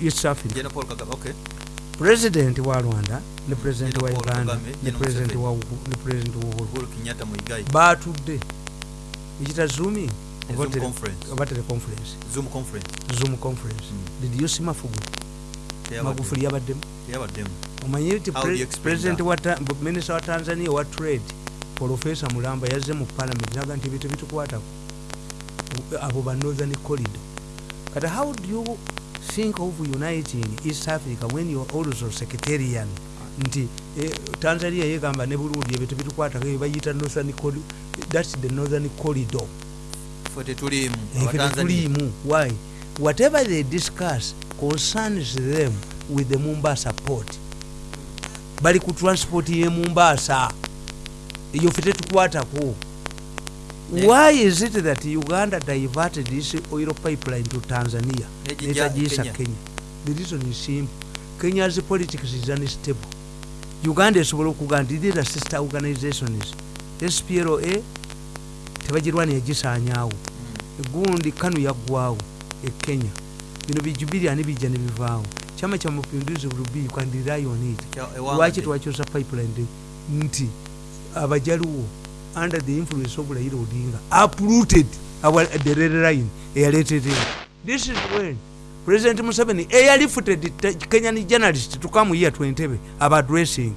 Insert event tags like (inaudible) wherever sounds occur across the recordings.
east africa president wa rwanda ne president wa uganda ne Museveni. wa uhuru. Batudde. Ekita zooming oba Zoom? Tele- conference. Mm. did you see mafugu Teyabadde- magufuli yabaddemu. Omanyi nti president that? wa tanzania wa trade profesa mulamba yazze mu parliament. Naga nti ebyo tebitukwatako abo ba northern corridor. Kati how do you think of uniting east africa when you are also secretarian. Nti eh, tanzania yegamba ne burundi ebyo tebitukwatako ebyo bayita northern thats the northern corridor. Tetuliimu. Abatanzania. tetuliimu why? Whatever they discuss concerns them with the mombasa port. Bali ku transport ye mombasa. Eyo fe tetukwatako why is it that uganda diverted this oil pipeline to tanzania? Netagiyisa Kenya. kenya. The reason is simple. Kenya's politics is unstable. Uganda esobola okuga nti these sister organizations spla tebagirwana yagisaanyaawo egundi kanu yaggwawo ekenya bino bijubiriani bijja nebivaawo kyama kya mapinduzi rubi kandirayonit Kya- ewanga lwaki de- twakyusa pipeline nti abajaluwo under the influence of raila odinga uprooted our the red line eyaleetedeo this is when president museveni eyalifuted kenyan journalist to come here to entebe aba addressing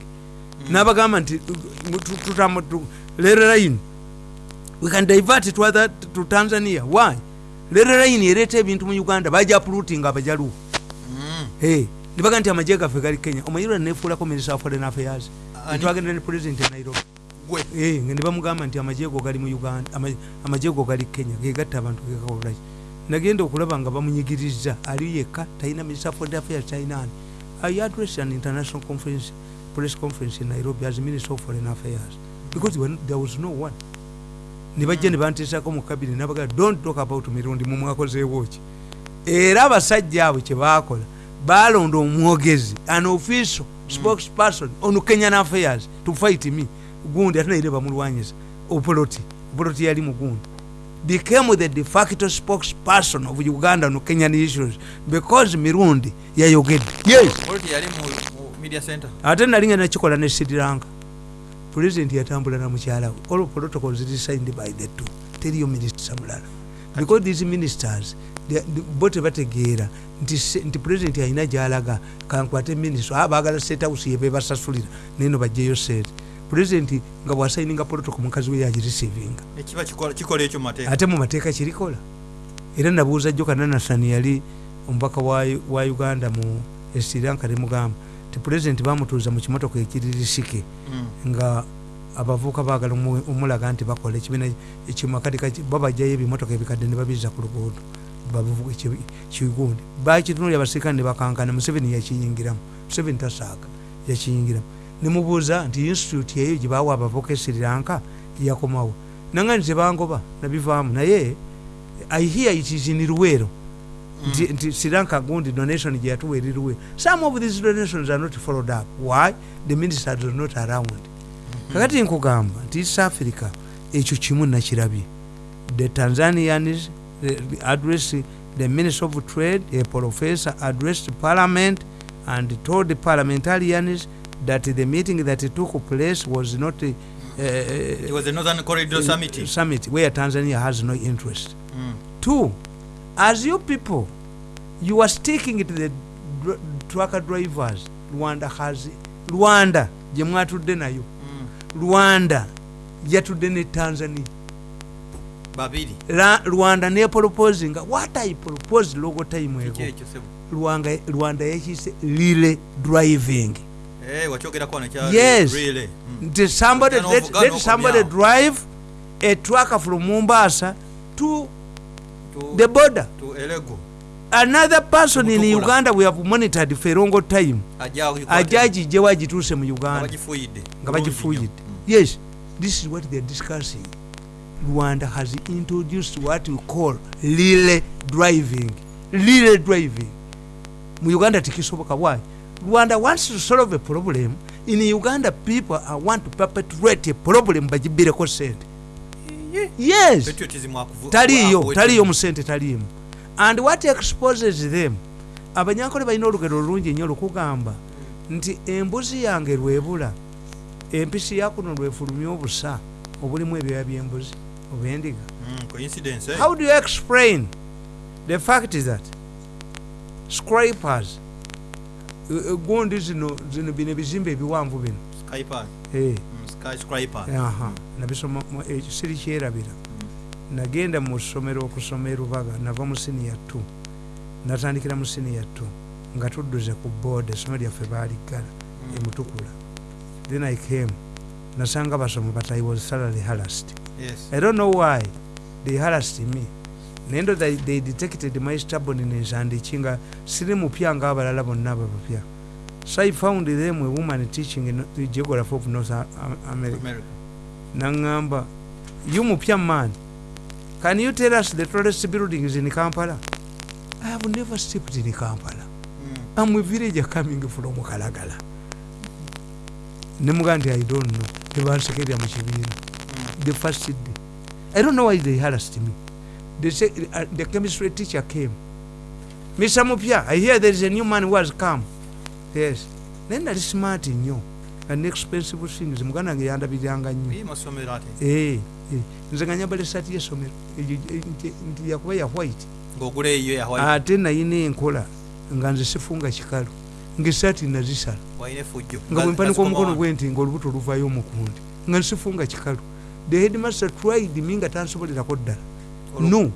n'abagamba nti red line we can divert it to, other, to tanzania. Why? Red line ereeta ebintu mu uganda baja uprooting abajaluwo Mm. Hey, nibaga nti amagye gaffe gali kenya. Omanyirwa nefuulako minister of foreign affairs. Netwagenda ne president e nairobi Gwe. Nga ne bamugamba nti amagye go gali mu uganda ama- amagye go gali kenya gegatta abantu gekakolaki nagenda okulaba nga bamunyigiriza ali yekka talina minister foreign affairs talinani i address an international conference press conference in nairobi as minister of foreign affairs. Because there was no one. Nibajja ne banteesako mu kabine nabaga don't talk about mirundi mumwakozeewo ki? Era abasajja abo kyebakola balonda omwogezi an official spokesperson on kenyan affairs to fight me gundi ate naire bamulwanyiza opoloti opoloti yali mugundi became the de facto spokesperson of uganda on kenyan issues because mirundi yayogedde. Yes. Ate nalinga nakikola ne sri lanka. President yatambula na mukyala we. All protocols ziri signed by the two. Teriyo minisita mulala. Because these ministers bo tebategeera nti se- nti president alina gyalaga kankwate minisita a bagala state house yebebasasulira neno bajjeyo sente president nga bwasayininga protocol mukazi we mateeka. ate mu mateeka kirikola era nabuuza jjo kananasani yali omubaka wa, wa uganda mu sri lanka nemugamba ti pulezidenti bamutuuza mu kimotoka ekiririsike Mm. nga abavuuka baagala omu- omulaga nti bakola ekibiina ekimakadika babajjayo ebimotoka ebikadde ne babiza ku luguudo kigundi bakitunuli abasirikale ne bakankana museveni yakiyingiramu museveni tasaaga yakiyingiramu nemubuuza nti institute eyo gye bawa abavuka e sri lanka yakomawo. Nanga nti tebangoba nabivaamu. Naye i hear it is in luweero nti, nti sri lanka gundi donation gye yatuwa eri luweero some of these donations are not followed up. Why? The ministers are not around. Kakati nkugamba nti east africa ekyo kimu nakirabye. The tanzanians the- the address the minister of trade a professor addressed parliament and told the parliamentarians that the meeting that took place was not a, It uh, was the Northern Corridor Summit. summit where tanzania has no interest Mm. two as you people you are sticking to the dr- trucker drivers rwanda has rwanda gye mwatudde nayo Mm. rwanda yatudde ne tanzania Babiri. Ra- rwanda neporoposinga what i propose logo time ego. Rwanga- rwanda yakise lile driving Eh Yes. really. Mm. nti somebody let, let somebody drive a trucker from mombasa to To- the border? to Elego. another person in Mutukula. uganda we have monitored for a long time Ajawo ajagijje wagituuse mu uganda. Nga bagifuyidde yes. This is what they're discussing. Rwanda has introduced what we call lile driving. Lile driving. Mu uganda tikisoboka why rwanda wants to solve a problem. In uganda people are want to perpetuate a problem bagibireko sente yes. Taliyo taliyo mu sente taliimu and what exposes them? Abanyankole balina olugero olungi nnyo lukugamba nti embuzi yange lwebula empisi yakuno lwefulumya obusa obulimu ebyoya byembuzi oba endiga Mm, coincidence eh? how do you explain the fact is that scrapers eh, eh, gundi zino zino bino ebizimbe ebiwanvu bino. Eh, mm, aha. Nabisoma ekyo siri kyerabira. Nagenda mu ssomero okusoma erubaga nava mu siniya 2 natandikira mu siniya 2 nga tudduze ku board essomero lyaffe baaliggala emutukula. Then i came. Nasanga basoma but i was salary harassed. Yes. I don't know why they harassed me naye ndo they, detected my stubbornness and kinga siri mupya ngaabalala bonna babapya so i found them a woman teaching in the geography of north america. America. Naŋŋamba you mupya man can you tell us the tallest buildings in kampala? I have never stepped in kampala. Mm, I'm a villager coming from kalagala. Nemuga nti i don't know. Tebansekerya mu kibiina mm, the first day. I don't know why they harassed me they say, uh, the chemistry teacher came. Mr mupya i hear there is a new man who has come. Yes. Naye nali smart nnyo and expensive things muganda wange yandabiriranga nnyo Eh, eh, nze nga nyambala esaati y'essomero Egyo- eh, nti- nti yakuba ya white. Ate nayina enkola. Nga nze sifunga kikalu. Ngaesaati nazisala nga bwempanika omukono wange. gwenti nga olubuto oluvayo omukundi. Nga nsifunga kikalu. The headmaster tried me nga tansobolerako ddala no.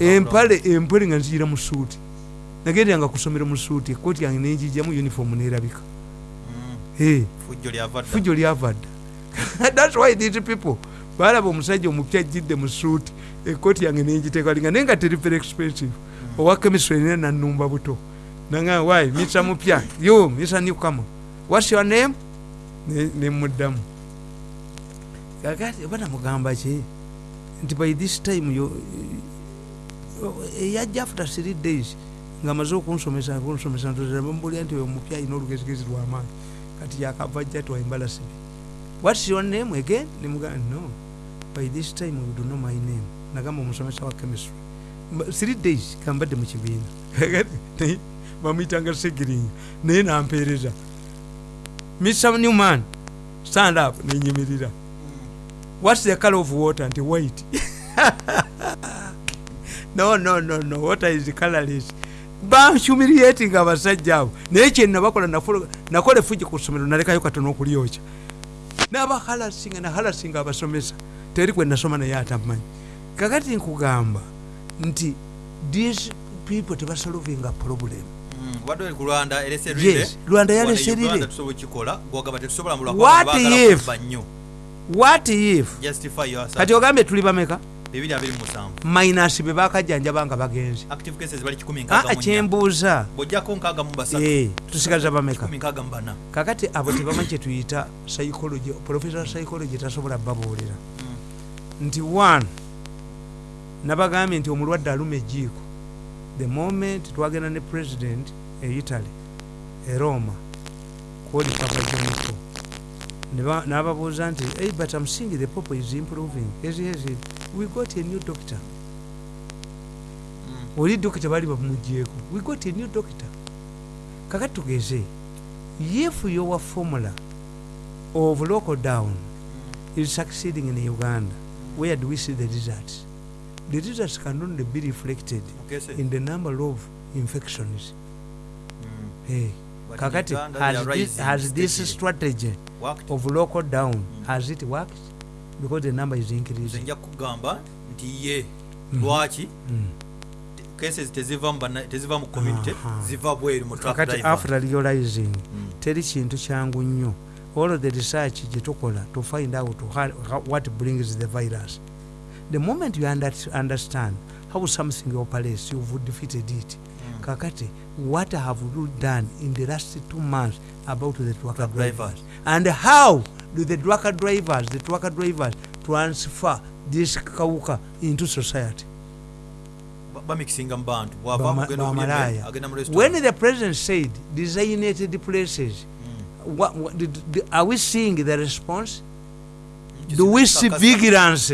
empale empale nga nziyira mu suuti. Nagenderanga kusomera mu suuti ekooti yange nenjijjamu uniform nerabika. Mm, Eh, fujjo lyava dda (laughs) thats why these people balaba omusajja omupya ajjidde mu suuti ekooti yange nenjitekalinga naye nga teri very expensive. Owa chemistry nene nanumba buto. Nanga why? Misa mupya yo misa newcomer. Whats your name? Ne- nemuddamu kakati oba namugamba ki nti by this time eyajja after three days nga maze okunsomesa kunsomesa ntmbulya nti oyo mupya alina olugezigezi lwamaanyi kati yakava jja twayimbala sibi whats your name again? Nemugamba no. By this time you do know my name. Nagamba omusomesa wa chemistry. Three days kambadde mu kibiina. (laughs) Bamuyitanga segiringa naye nampeereza. Mr newman stand up. Nenyimirira whats the color of water? Nti white. No no no no. Water is colorless banhumiliating abasajja abo. Naye kyenabakola nakola efuji ku ssomero nalekayo katono okulyokya nabahalasinga nahalasinga abasomesa. Teri kwe nasoma naye atamanyi kakati nkugamba nti these people tebasolovinga problem. Mm, wadde ku yes lwanda yaleserire mu What if? What if? Justify yourself. Kati ogambye tuli bameka? Minus be bakajjanjaba nga mu nnya. kyembuuza. Eh, tusigaza bameka. Kakati abo tebamanyi kyetuyita psychology professor psychology tasobola babuulira nti one nabagambye nti omulwadde aluma ejiiko the moment twagenda ne president e italy e roma kwoli papa Neba- n'ababuuza nti hey, but I'm seeing the pope is improving. Yes, yes. we got a new doctor. Oli dokita bali bamugjeeko we got a new doctor. Kakati tugeze if your formula of local down is succeeding in uganda where do we see the results? The results can only be reflected Mukese. in the number of infections. Mm. hey. Kakati has this, has this strategy Worked. of local down has it worked because the number is increasing nja kugamba nti ye Mhm. lwaki Mm. cases teziva teziva mu community ziva bweru mu kakati after realizing Mm. teri kintu kyangu nnyo all of the research gyetukola to find out how, what brings the virus the moment you under, understand how something operates you've defeated it Mm. kakati what have you done in the last two months about the trucker Truck drivers and how do the trucker drivers the trucker drivers transfer this kawuka into society Ba- bamikisinga mu bantu bwava Bama- kugenda okulya bamalaya. emmere, agenda mu when the president said designated places Mm. what, what, did, did, are we seeing the response Mm. do we see vigilance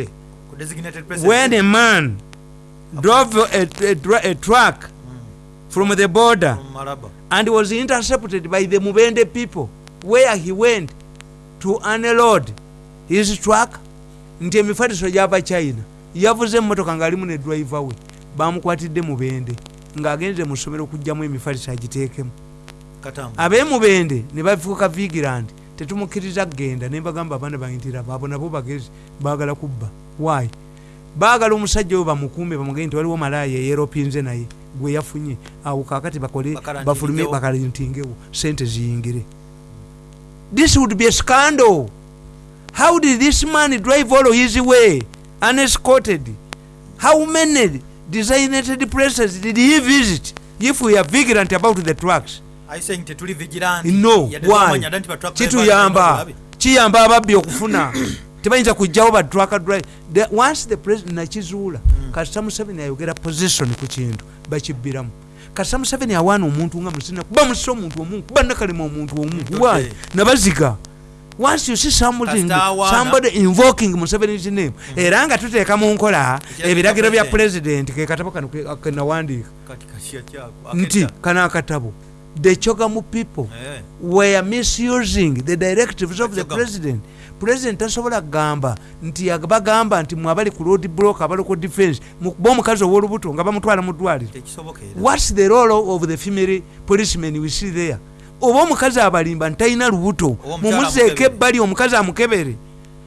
when a man drove a, a, dra- a truck. From the border. From and was intercepted by the mubende people where he went to unload his truck nti emifaliso gyava china. Yavuze emmotoka ngaalimu ne driver we bamukwatidde mubende ng'agenze mu ssomero okugjamu emifaliso agiteekemu. Ab'emubende ne bafuuka vigilant tetumukkiriza kgenda ne mbagamba abaana bantira abo nabo bagezi baagala kubba. Wayi baagala omusajja oyo bamukuume bamugende nti waliwo malaaya eyeropinze naye gwe yafunye. Awo kakati bakole bafulume bakalintingewo sente ziyingire. This would be a scandal. How did this man drive all his way unescorted? How many designated places did he visit? If we are vigilant about the vigilant? no why? kituyamba. kiyamba ababbi okufuna (coughs) tebayinza kugjawo ba truck drive The- once the president nakizuula kasita museveni ayogera position ku kintu bakibbiramu. Kasita museveni awaana omuntu nga musina kuba musisa omuntu omu kuba nakalema omuntu omu Ntodde. why nabaziga. Once you see awaana. somebody invoking museveni's name era nga tuteeka mu nkola ebiragiro bya president? ke katabo kano ke- kenawandiika nti kano akatabo the chogamu people. Eh. were misusing the directives of the president. President tasobola kugamba nti bagamba nti mwabali ku road block abaloko defense mukuba omukazi ow'olubuto nga bamutwala mu ddwaliro. Whats the role of the female policeman we see there. Oba omukazi abalimba nti talina lubuto mumuzeeko ebbali omukazi amukebere.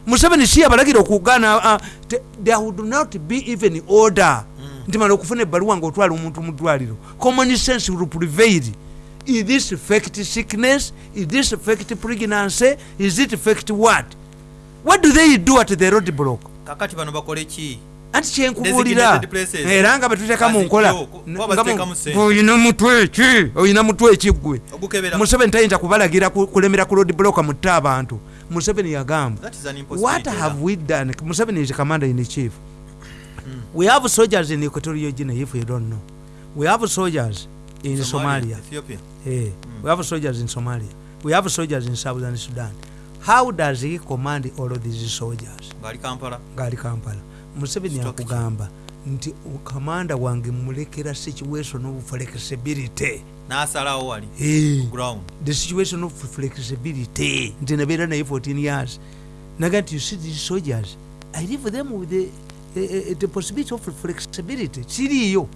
Museveni si yabalagira okugaana ah, te- there would not be even order. Nti mala okufuna ebbaluwa ngaotwala omuntu mu ddwaliro. Common sense will prevail is this fake sickness? Is this fake pregnancy? Is it fake what? What do they do at the road block kakati bano bakole ki? Anti kyenkubuulira era nga betuteeka mu nkola. oyina mutwe ki? Oyina mutwe ekiggwe ogukebera museveni tayinza kubalagira ku- kulemera ku road block mutta abantu. Museveni yagamba what have we done? Museveni is commander in chief. We have soldiers in equatorial guinea if you don't know. We have soldiers in somalia, Ethiopia. Eh, we have soldiers in somalia. We have soldiers in southern sudan. How does he command all of these soldiers? Ngaali kampala. Ngaali kampala. Museveni Stock akugamba nti kamanda wange mulekera situation of flexibility. N'asalawo wali. Eh, ground. The situation of flexibility. Nti nabeera naye 14 years. Naga nti you see these soldiers i leave them with the, uh, the possibility of flexibility. Kiriiyo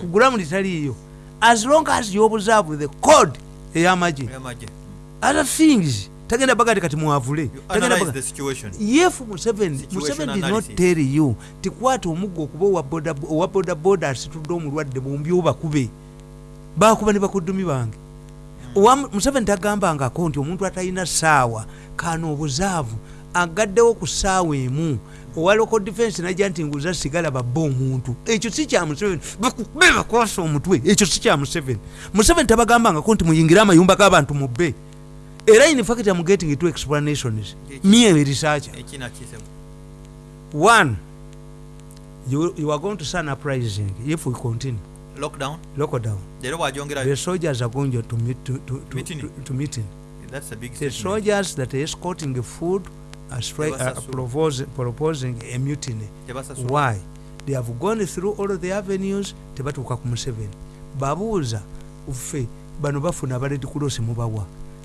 ku ground taliiyo as long as you observe the code ey'amagye. Other things tagenda bagati kati situation. If museveni museveni did not tell you tikwata omugga okuba owa boda- owa bodaboda asitudde omulwadde bombi obakube bakuba ne bakuddumi bange. Owa museveni tagambangako nti omuntu atalina saawa kano obuzaavu agaddewo ku saawa emu owa local defense najja nti nguza sigala babba omuntu ekyo si kya museveni. Bakube bakwasa omutwe. Ekyo si kya museveni. Museveni tabagambangako nti muyingire amayumba g'abantu mubbe era in fact am getting two explanations. Me researcher one you, you are going to sign uprising if we continue. Lockdown? Local down leero bwajongera the soldiers are going to meet to, to, to, to, to meeting. That's a big the soldiers that are escorting food are, stri- are proposing, proposing a mutiny. Why? They have gone through all the avenues tebatuuka ku museveni. Babuuza ffe bano bafuna abaledi kulosi mubawa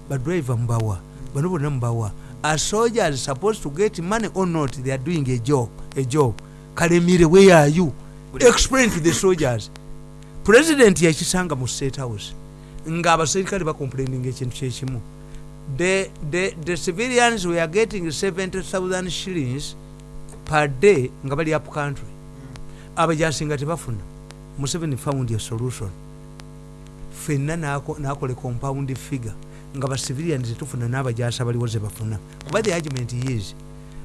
badriver mubawa bano bonna mubawa are soldiers supposed to get money or not? They are doing a job a job. Kalemire where are you? Explain to the soldiers. President yakisanga mu state house. Ng'abaserikale bacomplaining ekintu kyekimu the, the, the civilians were getting 70000 shillings per day nga bali up country. Abajasinga tebafuna. Museveni found a solution. Fenna nako- nakola compound figure. Nga bacivilian tetufuna n'abajasi abaliwo ze bafuna. Kuba the argument is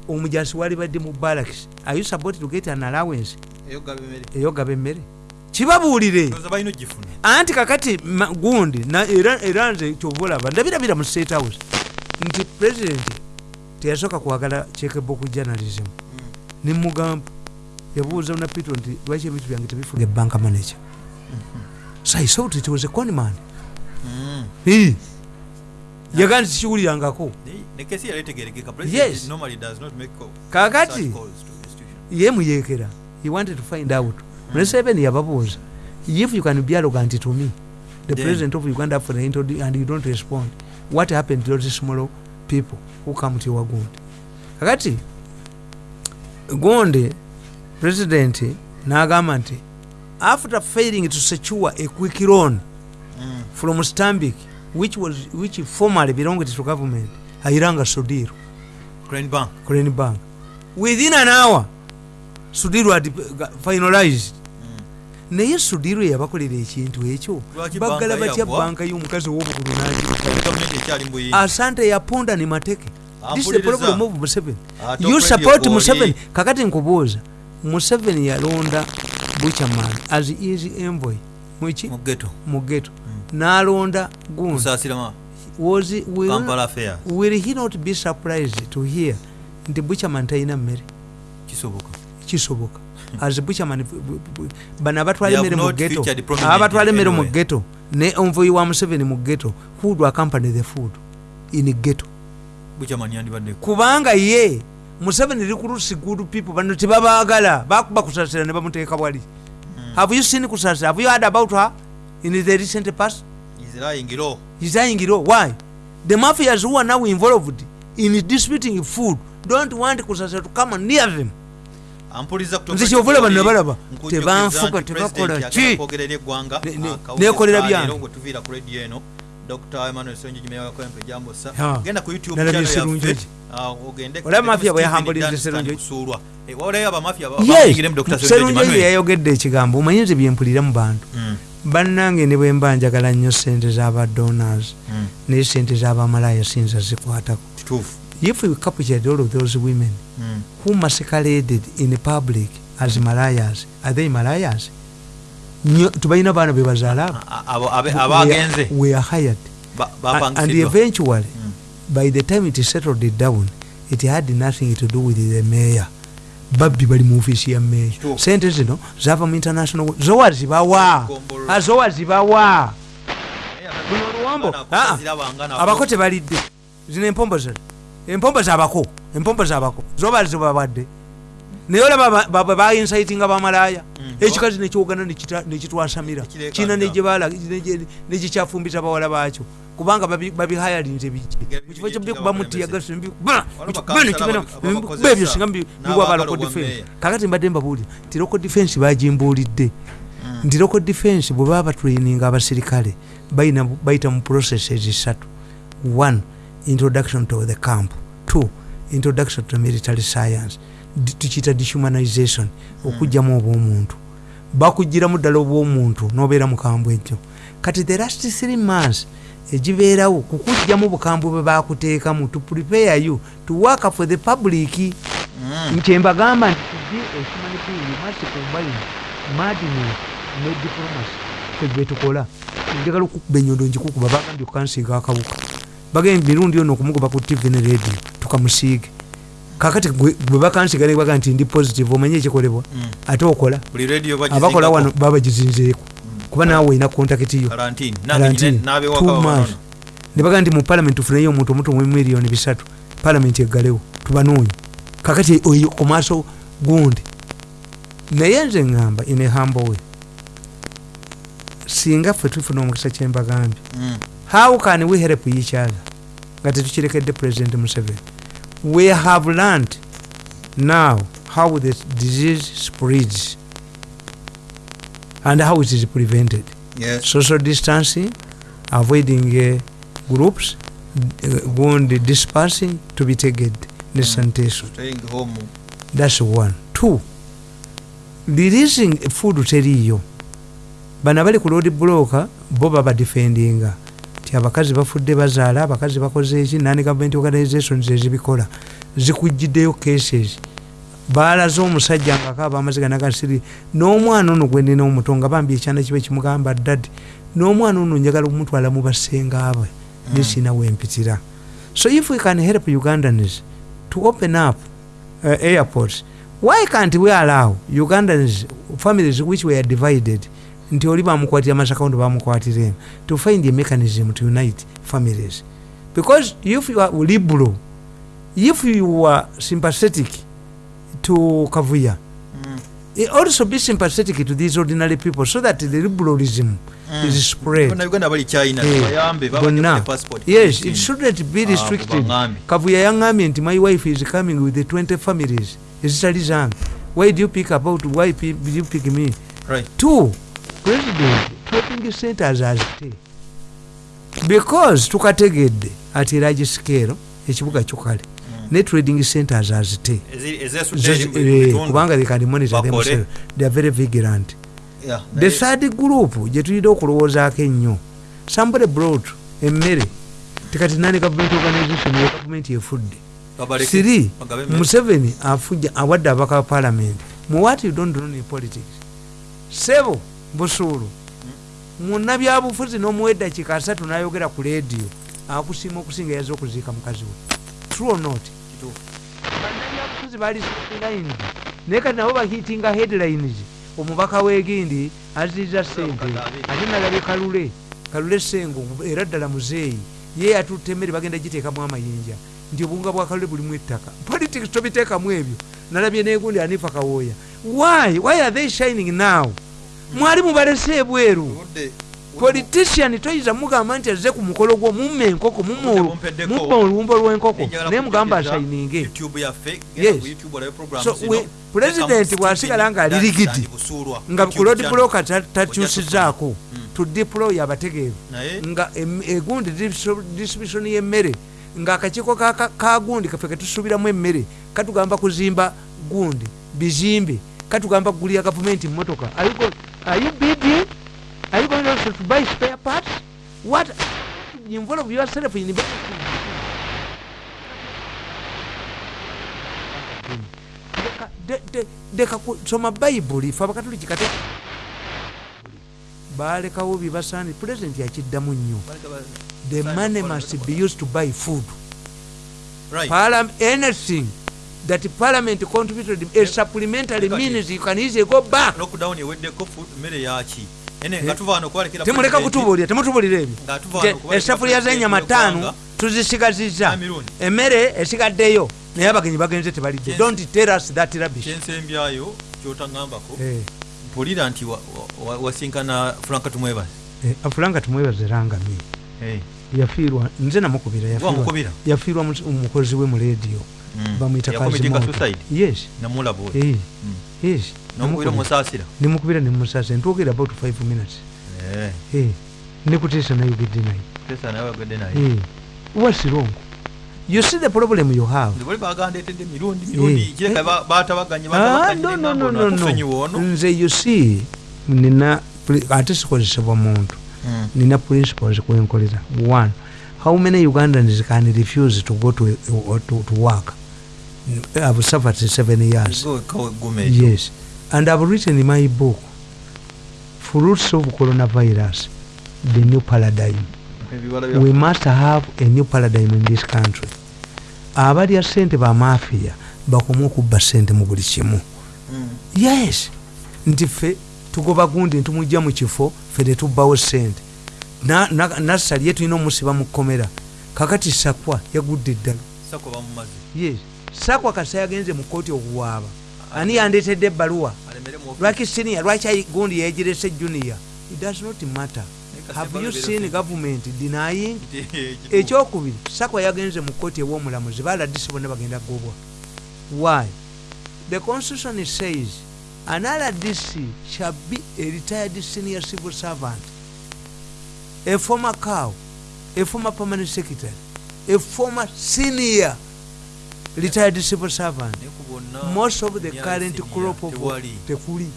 omujasi wali badde mu barracks. Are you supposed to get an allowance? Eyogaba emmere kibabuulire. Anti kakati gundi na- era nze kyova olaba ndabirabira mu state house. Nti president teyasooka kwagala checkerbook journalism. Nemugamba yabuuza na pito nti lwaki ebintu byange tebifuna? Ebanka manager. So i thought it was a conman Mm. Yali etegerekeka Yes. kakati. such calls to institution. ye muyekera. He wanted to find out museveni yababuuza if you can be arrogant to me the Then- president of uganda for the and you don't respond what happened to those small people who come to your gundi kakati gonde president n'agamba nti after failing to secure a quick loan Mm. from Stanbic, which was which formerly belonged to government, Airanga Sudiru, Crane Bank. Crane Bank. Within an hour, Sudiru had uh, finalized. Naye sudiru yabakolera ekintu ekyo. Baggala batya banka y'omukazi ow'obukulu asante yaponda ne mateke. Museveni. Kwoli. museveni? Kakati nkubuuza museveni yalonda buchaman as is envoy. Mwiki Mu ghetto. mu geto n'alonda gundi was will, will he not be surprised to hear? Nti buchaman talina mmere? Kisoboka. Kisoboka as buchaman bano abatwala emmere mu geto abatwala emmere mu geto ne envoyi wa museveni mu geto who do accompany the food in geto kubanga ye museveni recruits good people bano tebabaagala bakuba kusasira ne bamuteeka bwali have you seen kusasira? Have you heard about her in the recent past? He's lying low. Why? The mafias who are now involved in distributing food don't want Kusasa to come near them. Nze kyovula ekikoli, bano balaba. nkujjukiza Tebanfuga, tebakola ki? yagala kwogerera eggwanga, Ne- ne- akawulire neekolera ka byange. dr emmanuel sonjiji meya wa kwempe jambosa genda ku youtube Nalabye channel yaffe, Sserunjoji. ah, ogende ku- Olaba mafia bwe Stephen yahambuliza Dunstan Sserunjoji? kusuulwa. Eh, walayo Sserunjoji Emmanuel. yayogedde ekigambo omanyi nze byempulira mu bantu Mm, bannange ne bwe mba njagala nnyo sente z'aba donors mm, naye sente z'abamalaya sinza zikwatako. If we captured all of those women Mm. who masqueraded in public as malayas are they malayas tubalina baana be bazaala abo A- abo abe- abagenze we are hired ba- and, and eventually Mm. by the time it settled it down it had nothing to do with the mayor babbi bali mu ofiisi ya meya sente zino zava mu international zowa zibawa. Ah, zowa zibawa Eh, buno oluwambo Ah, ah. abako tebalidde zino empombo zino empombo zabako empombo zabako zoba zibawadde naye olaba ba- ba- bainsitinga bamalaaya. Mm. ekikazi nekyogana nekitwasamira negibala negikyafumbiza bawala baakyo. Kubanga babi- babihayalinze Bigera mukifo bigera kyobikuba bigera mutiyagasi Waliwo bakansala aba- abakozesa ebyo singa biwa ba local defense kakati mbadde mbabuulira nti local defense bagimbuulidde Mm. nti local defense bwe baba batraininga abasirikale bayita mu processes esatu. One introduction to the camp. Two introduction to military science. Tukiyita dehumanization okugjamu obwomuntu. Bakugiramu ddala obwomuntu nobeera mukambwe ekyo. Kati the last three months egibeerawo kukugjamu bukambwe bwe bakuteekamu to prepare you to work for the public. Nkyembagamba nti tujje ekimanyikiyu masi combine madness ne diplomacy. Kwegwe tukola. Njagala okukuba enyondo njikukuba bagambye kukansiiga akawuka bagambye mirundi ono okumukuba ku tv ne radio tukamusiige kakati gwe bakansiiga ne baga nti ndi positive omanye ekikolebwa Mm. ate okola. Abakola wano baba bagizinzeeko kuba naawe olina kontakiti yo. Ne baga nti mu palamenti tufuneyo omuntu omuto mu miliyoni bisatu palamenti eggalewo tubanoonye kakati oyo ku maaso gundi. Naye nze ŋŋamba in a humble way singa ffe tufuna omukisa kyembagambye. Mm. How can we help each other nga tetukirekedde president museveni we have learned now how the disease spreads and how it is prevented Yes. social distancing, avoiding uh, groups, uh, going dispersing to be taken the sanitation. Staying home. That's one. Two, releasing food teriyo. Bano abali ku road block bo baba defendinga ti abakazi bafudde bazaala abakazi bakoze eki nani government organizations ezibikola zikujjiddeyo cases baalaze omusajja ngaakaaba amaziga nagasiri n'omwana ono gwe nina omuto nga bambi ekyana kiba kimugamba dadi n'omwana ono njagala omutwala mu basenga bwe nesina wempitira so if we can help ugandans to open up uh, airports why can't we allow ugandans families which were divided nti oli bamukwatira amasakaundi bamukwatiremu to find a mechanism to unite families. Because if you are liberal if you are sympathetic to kavuya Mm. Also be sympathetic to these ordinary people so that the liberalism is spread. Bannayuganda bali china Eh, bayambe bonna passport. Yes it shouldn't be Ah, restricted. baŋŋambye. kavuya yaŋŋambye nti my wife is coming with the 20 families. Ezitali zange. Why do you pick about why do you pick me? Right. Two president trading centers azite because tukategedde ati eragi scale ekibuga kyokale ne trading centers azite eh, kubanga themselves. They are very vigilant. The third group gye tulina okulowoozaako ennyo. Somebody brought emmere. Tikati nani government organization ya gavumenti efudde siri museveni afuja awadde abaka ba parliament. Mu what you don't know in politics? Sebo busuulu munnabyabufuzi n'omuwa eddakiika asatu n'ayogera ku leediyo akusiima okusinga yaza okuziika mukazi we. True not? Bannabyabufuzi bali headlines naye kati nabo bahitinga headlines omubaka wegindi aziiza sente ate nalabye kalule. Kalule sengo era ddala muzeeyi. Ye yatutte emmere bagenda giteekamu amayinja. Nti obuwunga bwa kalule bulimu ettaka. Politics tobiteekamu ebyo. Nalabye negundi anifa kawooya why? Why are they shining now mwali mubalese ebweru. Politician toyinza mugamba nti azze ku mukolo gwo mumma enkoko mumma olumbo lw'enkoko naye mugamba programs So, Tekamu bw'asigala nga ali Stephen rigidi, Dandi Busuulwa, nga ku block ta- takyusizaako to deploy abategeevu. Nga egundi distribu- distribution y'emmere ng'akakiiko ka- ka- ka gundi kaffe ketusuubiramu emmere katugamba kuzimba gundi bizimbe katugamba kugulira gavumenti mmotoka Are you bidding? Are you going also to buy spare parts? What? Involve yourself in Leka- de- de- leka kusoma bayibuli fe abakatoliki kate balekawo byebasaani pulezidenti yakiddamu nnyo. The money must be used to buy food. Right. Anything that parliament contributed a supplementary means you can easily go back lockdown eweddeko mmere yaki kwalekera temuleka kutubuulira temutubulira ebyo z'ennyama w'eggwanga, ttaano tuzisigaziza. Emirundi emmere esigaddeyo naye abagenyi bagenze tebalidde don't tell us that rubbish. Kyensembyayo kyotaŋambako Eh, mpulira nti wa- wa- wasinkana franka tumwebaze. Eh, afulanga tumwebaze rangami yafiirwa nze namukubira yafiirwa- omukozi we mu leediyo bamwita yakomitinga Kazimoto. suicide yes. Namulabo eh, yes. Nomukubira namukubira. musaasira nimukubira nimusasa ntwogera about 5 minutes. Eh, nekutiisa nayogedde naye Eh, what's wrong? You see the problem you have. Bali bagandetedde mirundi Eh. Ah, nze you see nina ate sikozesebwa muntu. Nina principles kwenkolera. One how many ugandans can refuse to go to, to, to work i've suffered seven years. Yes. And i've written in my book fruits of coronavirus the new paradigm. We must have a new paradigm in this country. Abalya sente bamafiya bakome okubba sente mu buli kimu. Mm. yes. Nti ffe tugoba gundi ntumujja mu kifo ffe netubbawo sente. Na- na- nassali ye tulina omusiba mu kkomera. Kakati sakwa yagudde eddala yes sakwa kasa yagenze mu kooti okuwaaba. Ani yandeetedde ebbaluwa? Lwaki siniya lwaki gundi yegirese junior? It does not matter. Have you seen government denying? (laughs) Ekyokubiri sakwa yagenze mu kooti ew'omulamuzi baladisi bonna bagenda gobwa why? The constitution says an rdc shall be a retired senior civil servant a former cow a former permanent secretary a former senior retired civil servant. Most of the current crop of tekuli.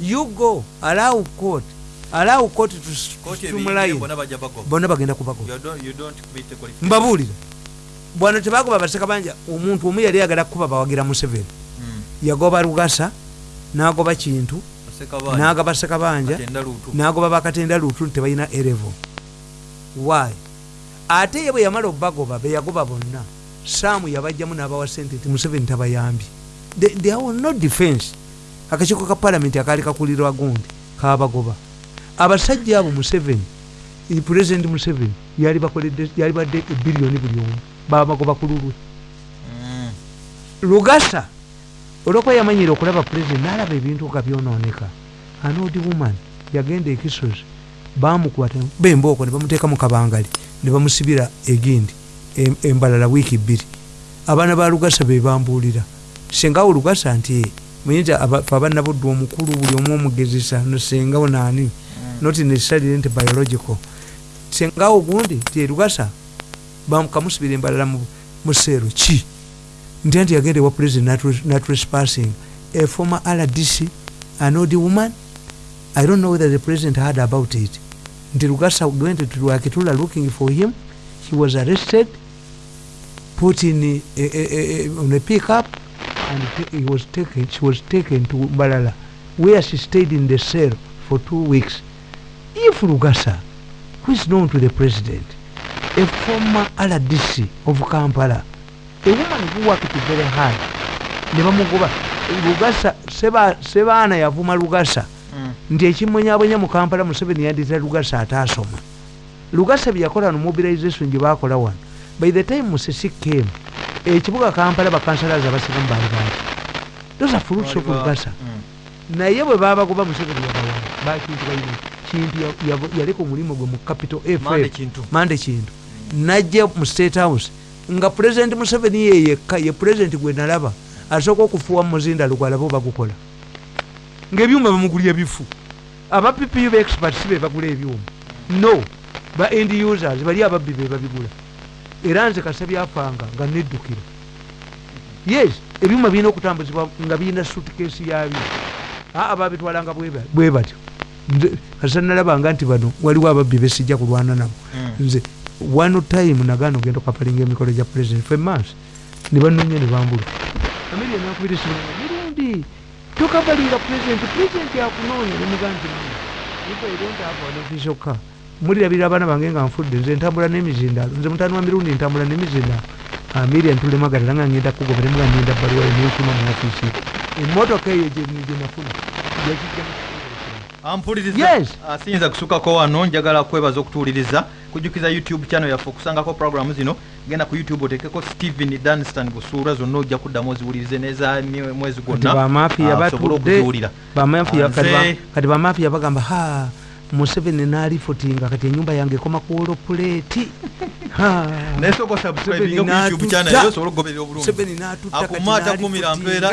You go allow court allow court to streamline bonna bagenda kubagoba mbabuulira bwano tebagoba baseka banja omuntu omu yali yagala kukuba bawagira museveni. Yagoba lugasa nagoba kintu nagaba sekabanja nagoba bakatenda lutu nti tebalina erevo why? Ate ye bwe yamala obagoba beyagoba bonna saamu yabajjamu n'abawa sente nti museveni tabayambye. They- there was no defense. Akakiiko ka palamenti akaali kakulirwa gundi kabagoba abasajja abo museveni pulezidenti museveni yali badde ebiliyoni buli omu babagoba ku lulwe. Lugasa olwokuba yamanyire okulaba pulezidenti nalaba ebintu nga byonooneka. Anodi woman yagenda ekisozi bamukwata bembooko ne bamuteeka mu kabangali ne bamusibira egindi embalala wiiki bbiri. Abaana ba lugasa be bambuulira sengawo lugasa nti "Eh, muyinza fe abannabuddu omukulu buli omu omugezesa no sengawo naani not necessarily nti biological. Sengawo gundi nti "Eh, lugasa bakamusibira embalala mu- mu seero ki? Nti anti yagenda ewa president natrespassing a former rdc anodi woman? I don't know whether the president heard about it. Nti lugasa went to lwakitula looking for him. He was arrested put in a, a, a, a, on a pickup and he was taken she was taken to balala where she stayed in the cell for two weeks. If lugasa who is known to the president a former rdc of kampala a woman who worked very hard ne bamugoba lugasa Seba- sebaana yavuma lugasa Mm. nti ekimwenyabonya mu kampala museveni yandita lugasa ataasoma lugasa byeyakola no mobilization gye bakola wano by the time musisi came ekibuga kampala bakansalaza abasigamu baali bangi those are fruits of lugasa naye bwe babagoba museveni yabawana bakintu balina kintu ya- ya- yaleka omulimu gwe mu capital ff mande kintu. Najja mu state house nga president museveni ye yekka ye president gwe nalaba asooka okufuuwa muzinda lugwalaba bagukola. Ngaebyuma bamugulya bifu. Aba ppu ba expert si be bagula ebyuma. No ba end users bali ababbi be babigula era nze kasabyafanga nga neddukira. Yes ebyuma birina okutambuzibwa nga birina sutkesi yabyo. Aa babitwalanga bwe ba- bwe batyo. Kasa nalabanga nti bano waliwo ababbi besijja kulwana nabo. Mm. nze one time nagaana ogenda okapalinga emikolo gya president fe months. Ne banonya ne bambula. Amiri enakubira esimu mirundi tokabalira president president akunoonya nemugaa nti idontavonofisoka mulirabira abaana bange nga nfudde nze ntambula n'emizindalo nze mutani wa mirundi ntambula n'emizindalo amiri ntulemagalira nga ngenda kugobera nga ngenda baluwa nensuma mu ofiisi emmotoka eyo gyenafuna Yes. asiyinza kusukako wano njagala kwebaza okutuwuliriza kujjukiza youtube channel yaffe okusangako programu zino genda ku youtube otekeko stephen danstan busuula zonna ojja kuddamu oziwulirize neza mwezi gwonna. Bamafiya ah, batudde bamafiya kati bamafiya bagamba ha museveni nalifotinga kati enyumba yange ekoma ku olopuleeti (laughs) naye soka subscribing ku youtube channel eyo osobole okugoberera obulungi akumaata kumira mpeera